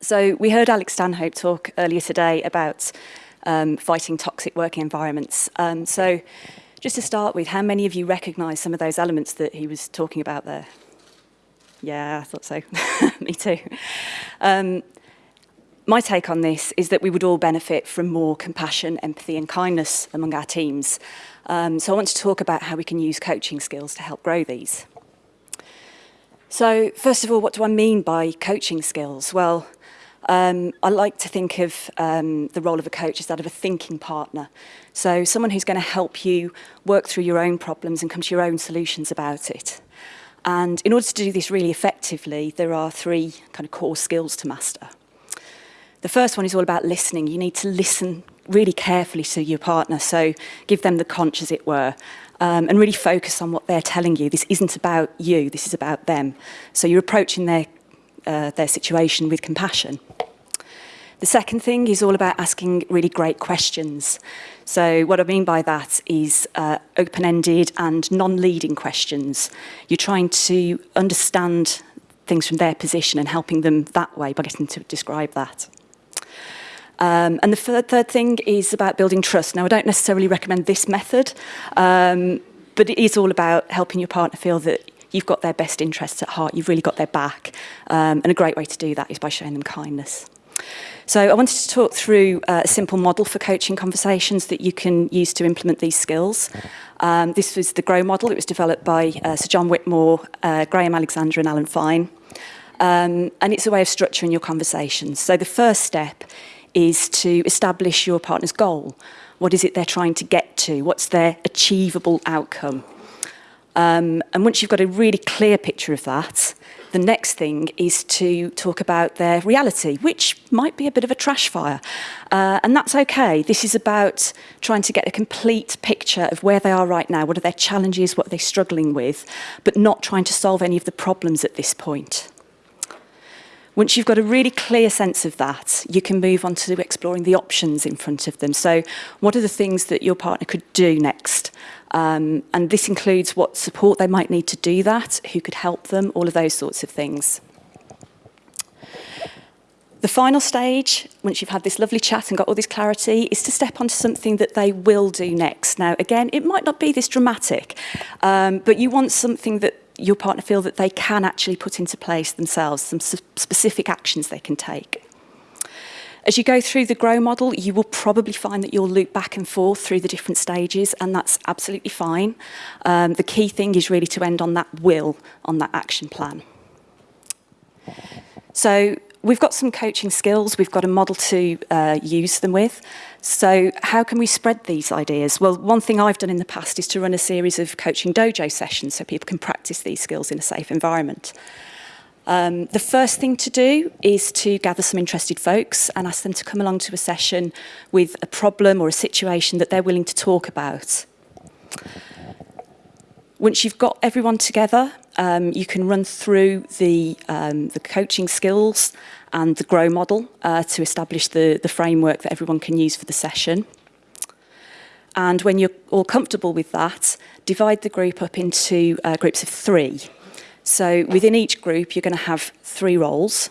So we heard Alex Stanhope talk earlier today about um, fighting toxic working environments. Um, so just to start with, how many of you recognise some of those elements that he was talking about there? Yeah, I thought so. Me too. Um, my take on this is that we would all benefit from more compassion, empathy and kindness among our teams. Um, so I want to talk about how we can use coaching skills to help grow these. So first of all, what do I mean by coaching skills? Well, Um, I like to think of um, the role of a coach as that of a thinking partner. So someone who's going to help you work through your own problems and come to your own solutions about it. And in order to do this really effectively, there are three kind of core skills to master. The first one is all about listening. You need to listen really carefully to your partner. So give them the conch, as it were, um, and really focus on what they're telling you. This isn't about you, this is about them. So you're approaching their uh, their situation with compassion. The second thing is all about asking really great questions. So what I mean by that is uh, open-ended and non-leading questions. You're trying to understand things from their position and helping them that way by getting to describe that. Um, and the third, third thing is about building trust. Now, I don't necessarily recommend this method, um, but it is all about helping your partner feel that you've got their best interests at heart, you've really got their back. Um, and a great way to do that is by showing them kindness. So I wanted to talk through uh, a simple model for coaching conversations that you can use to implement these skills. Um, this was the GROW model. It was developed by uh, Sir John Whitmore, uh, Graham Alexander and Alan Fine. Um, and it's a way of structuring your conversations. So the first step is to establish your partner's goal. What is it they're trying to get to? What's their achievable outcome? Um, and once you've got a really clear picture of that, the next thing is to talk about their reality, which might be a bit of a trash fire. Uh, and that's okay. This is about trying to get a complete picture of where they are right now, what are their challenges, what are they struggling with, but not trying to solve any of the problems at this point. Once you've got a really clear sense of that, you can move on to exploring the options in front of them. So what are the things that your partner could do next? Um, and this includes what support they might need to do that, who could help them, all of those sorts of things. The final stage, once you've had this lovely chat and got all this clarity, is to step onto something that they will do next. Now, again, it might not be this dramatic, um, but you want something that your partner feel that they can actually put into place themselves, some specific actions they can take. As you go through the GROW model, you will probably find that you'll loop back and forth through the different stages, and that's absolutely fine. Um, the key thing is really to end on that will, on that action plan. So we've got some coaching skills, we've got a model to uh, use them with. So how can we spread these ideas? Well, one thing I've done in the past is to run a series of coaching dojo sessions so people can practice these skills in a safe environment. Um, the first thing to do is to gather some interested folks and ask them to come along to a session with a problem or a situation that they're willing to talk about. Once you've got everyone together, um, you can run through the, um, the coaching skills and the GROW model uh, to establish the, the framework that everyone can use for the session. And when you're all comfortable with that, divide the group up into uh, groups of three. So within each group, you're going to have three roles.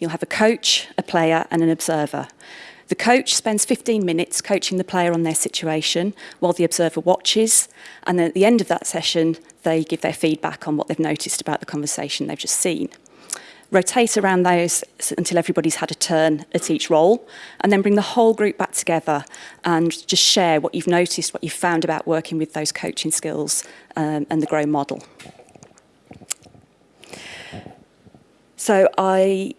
You'll have a coach, a player and an observer. The coach spends 15 minutes coaching the player on their situation while the observer watches. And then at the end of that session, they give their feedback on what they've noticed about the conversation they've just seen. Rotate around those until everybody's had a turn at each role, and then bring the whole group back together and just share what you've noticed, what you've found about working with those coaching skills um, and the GROW model. So I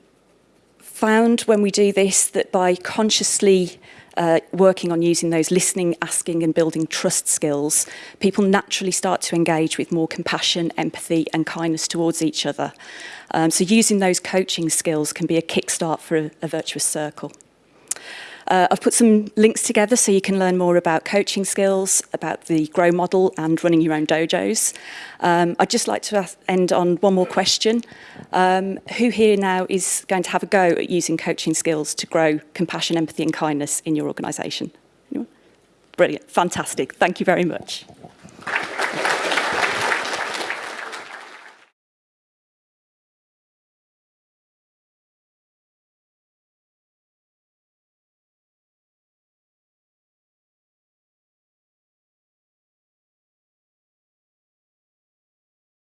found when we do this that by consciously uh, working on using those listening, asking and building trust skills, people naturally start to engage with more compassion, empathy and kindness towards each other. Um, so using those coaching skills can be a kickstart for a, a virtuous circle. Uh, I've put some links together so you can learn more about coaching skills, about the Grow model and running your own dojos. Um, I'd just like to end on one more question. Um, who here now is going to have a go at using coaching skills to grow compassion, empathy and kindness in your organisation? Brilliant, fantastic, thank you very much.